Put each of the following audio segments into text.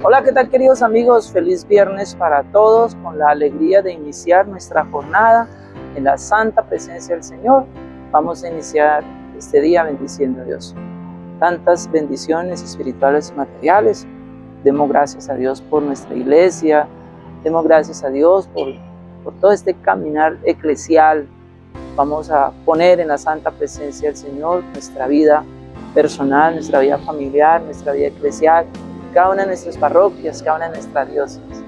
Hola, ¿qué tal queridos amigos? Feliz viernes para todos con la alegría de iniciar nuestra jornada en la santa presencia del Señor. Vamos a iniciar este día bendiciendo a Dios. Tantas bendiciones espirituales y materiales. Demos gracias a Dios por nuestra iglesia. Demos gracias a Dios por, por todo este caminar eclesial. Vamos a poner en la santa presencia del Señor nuestra vida personal, nuestra vida familiar, nuestra vida eclesial, cada una nuestras parroquias, cada una nuestras diócesis.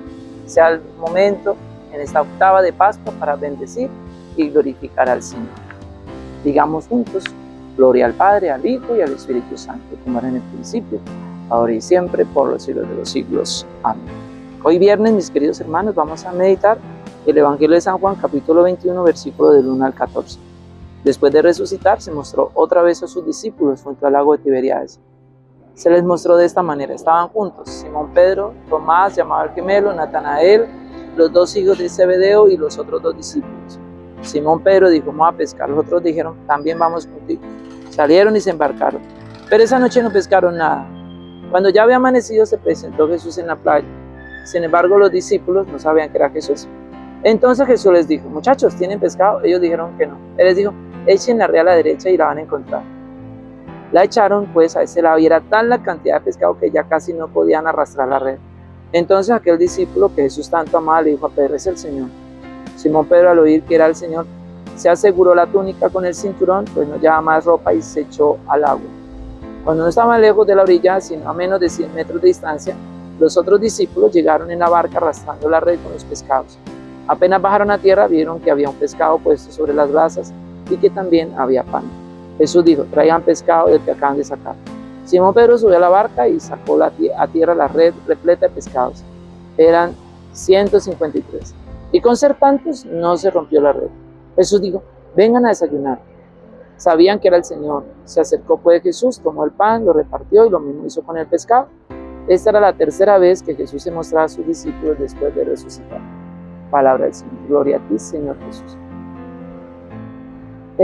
Sea el momento en esta octava de Pascua para bendecir y glorificar al Señor. Digamos juntos, gloria al Padre, al Hijo y al Espíritu Santo, como era en el principio, ahora y siempre, por los siglos de los siglos. Amén. Hoy viernes, mis queridos hermanos, vamos a meditar el Evangelio de San Juan, capítulo 21, versículo del 1 al 14. Después de resucitar, se mostró otra vez a sus discípulos junto al lago de Tiberiades se les mostró de esta manera. Estaban juntos Simón Pedro, Tomás, llamado el gemelo, Natanael, los dos hijos de Zebedeo y los otros dos discípulos. Simón Pedro dijo, vamos a pescar. Los otros dijeron, también vamos contigo. Salieron y se embarcaron. Pero esa noche no pescaron nada. Cuando ya había amanecido se presentó Jesús en la playa. Sin embargo, los discípulos no sabían que era Jesús. Entonces Jesús les dijo, muchachos, ¿tienen pescado? Ellos dijeron que no. Él les dijo, echen la red a la derecha y la van a encontrar. La echaron pues a ese lado y era tan la cantidad de pescado que ya casi no podían arrastrar la red. Entonces aquel discípulo que Jesús tanto amaba le dijo a Pedro, es el Señor. Simón Pedro al oír que era el Señor, se aseguró la túnica con el cinturón, pues no llevaba más ropa y se echó al agua. Cuando no estaban lejos de la orilla, sino a menos de 100 metros de distancia, los otros discípulos llegaron en la barca arrastrando la red con los pescados. Apenas bajaron a tierra, vieron que había un pescado puesto sobre las brasas y que también había pan. Jesús dijo, traigan pescado del que acaban de sacar. Simón Pedro subió a la barca y sacó a tierra la red repleta de pescados. Eran 153. Y con ser tantos, no se rompió la red. Jesús dijo, vengan a desayunar. Sabían que era el Señor. Se acercó pues Jesús, tomó el pan, lo repartió y lo mismo hizo con el pescado. Esta era la tercera vez que Jesús se mostraba a sus discípulos después de resucitar. Palabra del Señor. Gloria a ti, Señor Jesús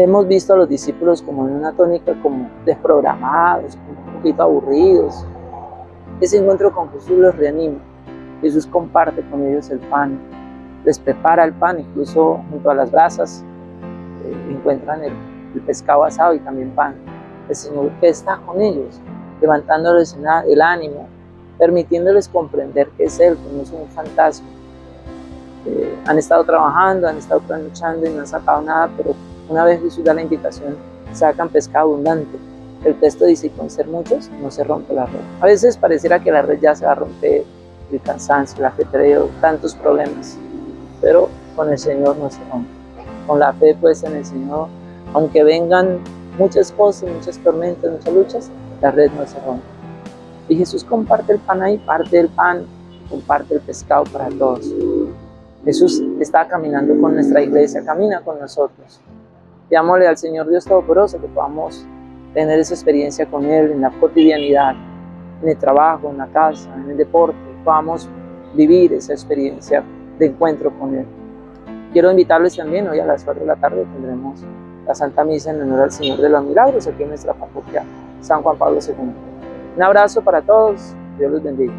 hemos visto a los discípulos como en una tónica como desprogramados, como un poquito aburridos. Ese encuentro con Jesús los reanima. Jesús comparte con ellos el pan, les prepara el pan, incluso junto a las brasas eh, encuentran el, el, pescado asado y también pan. El Señor que está con ellos, levantándoles el ánimo, permitiéndoles comprender que es Él, que no es un fantasma. Eh, han estado trabajando, han estado luchando y no han sacado nada, pero una vez Jesús da la invitación, sacan pescado abundante. El texto dice, con ser muchos, no se rompe la red. A veces pareciera que la red ya se va a romper, el cansancio, el ajetreo, tantos problemas, pero con el Señor no se rompe. Con la fe puesta en el Señor, aunque vengan muchas cosas, muchas tormentas, muchas luchas, la red no se rompe. Y Jesús comparte el pan ahí, parte del pan, comparte el pescado para todos. Jesús está caminando con nuestra iglesia, camina con nosotros. Pidámosle al Señor Dios Todopoderoso que podamos tener esa experiencia con Él en la cotidianidad, en el trabajo, en la casa, en el deporte, podamos vivir esa experiencia de encuentro con Él. Quiero invitarles también, hoy a las 4 de la tarde tendremos la Santa Misa en honor al Señor de los Milagros aquí en nuestra parroquia San Juan Pablo II. Un abrazo para todos, Dios los bendiga.